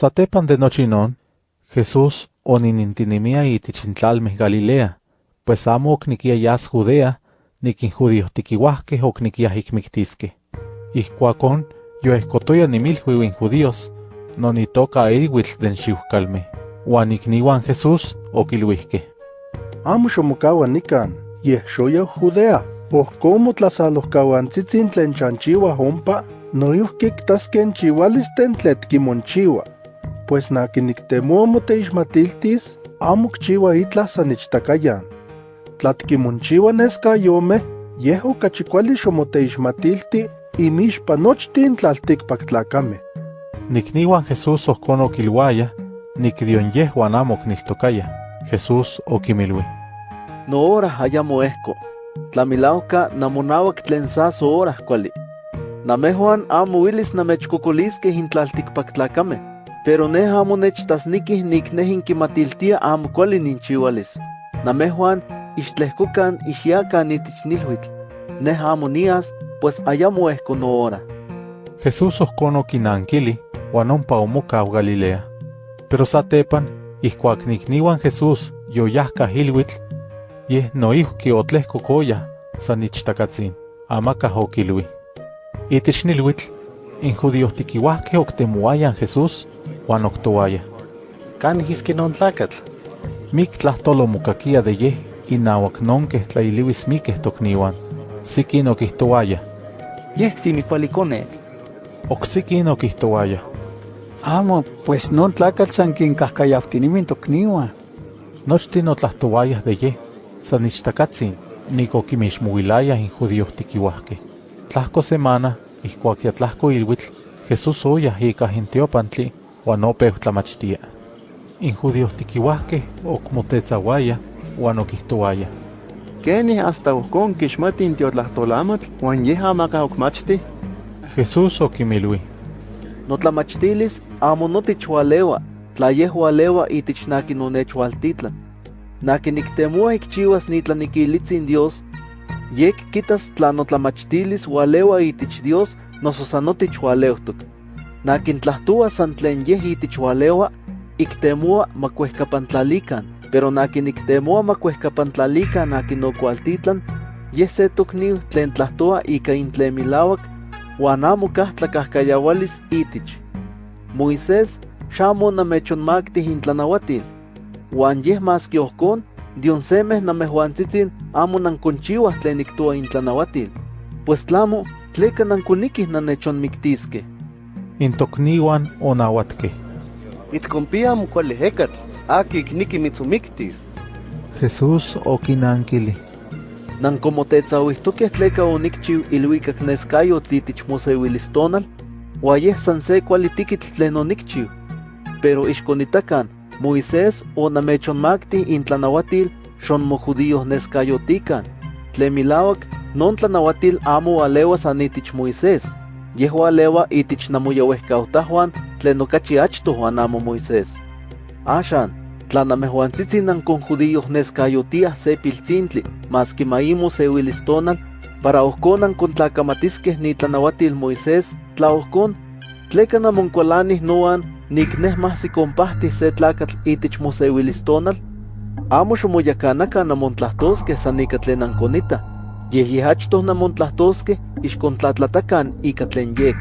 Satepan de nochi non, Jesús oninintinimia itich intlalmeh Galilea, pues amo oknikia yas Judea, nikin judíos tiquihuahqueh oknikiah ikmiktiskeh. Ihcuacon, yoehcotoya nimilhuiuin judíos, non itoca eihuitl den xiuhcalmeh, uan ikniuan Jesús okilhuihqueh. Amo xomocaua nican, yeh xoya Judea, ohcomo tlasalohcauantzitzin tlen chanchiua ompa, noihki ktasken chiualisten tlet kimonchiua. Pues nakiniktemoa moteixmatiltis, amo kchiua itlah san ichtakayan. Tlatkimonchiua neskayomeh, yeh okachi kuali xomoteixmatilti inixpa nochtin tlaltikpaktlakame. Nikniuan Jesús ohcon okilhuaya, nikdion yehuan amo okniltokaya. Jesús okimilui. No hora ayamo ehco. Tlamilauca namonauac tlen sa so hora kuali. Namehuan amo willis namechcocoliskeh intlaltikpaktlakame, pero neh amo nechtasnikih nik neh inkimatiltia amo kuali ninchiualis. Namehuan ixtlehcocan ixyacan itich nilhuitl. Neh amo nias, pues ayamo ehco no hora. Jesús ohcon okinankili, uan ompa omocau Galilea. Pero satepan, ihcuac nikniuan Jesús yoyahcah ilhuitl, yeh noihki otlehcocoya san ichtakatzin, amacah okilui. Itich nilhuitl, in judíos tiquiuahqueh octemoayan Jesús, uan octoaya. Can iske non tlacatl? Mic tlahtolo mocaquia de yeh inauac nonqueh tlailiuis miqueh tocniuan. Siquin okihtoaya. Yeh simicualiconetl. Oksiquin okihtoaya. Amo, pues non tlacatl san quincahcayauhtinimin tocniuan. Nochtin otlahtoayah de yeh, san ichtakatzin, nik okimixmoilayah in judíos tiquiuahqueh. Tlahco semana, ihcuac ya tlahco ilhuitl, Jesús oyah icah in teopantli, uan opeu tlamachtia. In judíos tiquiuahqueh ocmotetzauayah, uan okihtoayah. Kenih hasta ohcon kixmati in tiotlahtolamatl, uan yeh amaka okmachti? Jesús okimilui. Notlamachtilis amo notichualewa, tla yeh ualewa itich naki nonechwaltitlan. Naki niktemoa ikchiuas nitlanikilitzin Dios, yek kitas tla notlamachtilis ualewa itich Dios noso san notichualeutok. Nakin tlahtua san tlen yeh itich ualewa, iktemoa makuehkapantlalikan, pero nakin iktemoa makuehkapantlalikan nakin nokualtitlan, yeh se tokniu tlen tlahtoa ika intlen milauak, uan amo kah itich. Moisés xamo namechonmaktih intlanauatil, uan yeh maski ohcon, dion semeh namehuantzitzin amo nanconchiuah tlen niktoa intlanauatil, pues tlamo, tleka nankonikih nanechonmiktiskeh. In tocniuan onauatkeh. Itcompia amo kuali ecatl, aki ikniki mitzomiktis. Jesús okinankili. Nankomotetzauihtokeh tleka onikchiu ilhuicac neskayotl itich moseuilistonal, ua yeh san se kuali tikitl tlen onikchiu. Pero ixkonitakan, Moisés onamechonmakti intlanauatil xonmojudíos neskayotikan. Tlen milauac, non tlanauatil amo ualeua san itich Moisés, yeh ualeua itich namoyauehcautahuan tlen okachi achtoh uan amo Moisés. Axan, tla namehuantzitzin nanconjudíos neskayotiah se piltzintli, maski maimo seuilistonal, para ohcon nancontlacamatiskeh nitlanauatil Moisés, tla ohcon, tleka namonkualanih noan nik neh mahsikompahtih se tlacatl itich moseuilistonal? Amo xomoyacanaca namontlahtosqueh san ika tlen nanconita, yeh yeh achtoh namontlahtosqueh ixkontlatlatacan ika tlen yek.